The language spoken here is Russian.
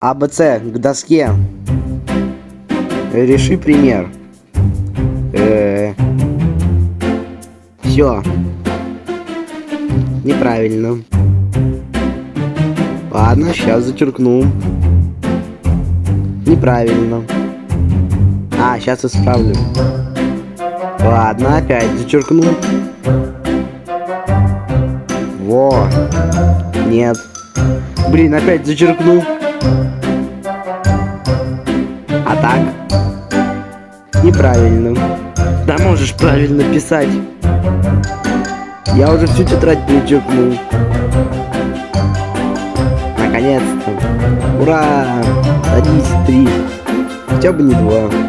АБЦ к доске. Реши пример. Э Все. Неправильно. Ладно, сейчас зачеркну. Неправильно. А, сейчас исправлю. Ладно, опять зачеркну. Во. Нет. Блин, опять зачеркну. А так? Неправильно. Да можешь правильно писать. Я уже всю тетрадь перечеркнул. Наконец-то. Ура! Садись, три. Хотя бы не два.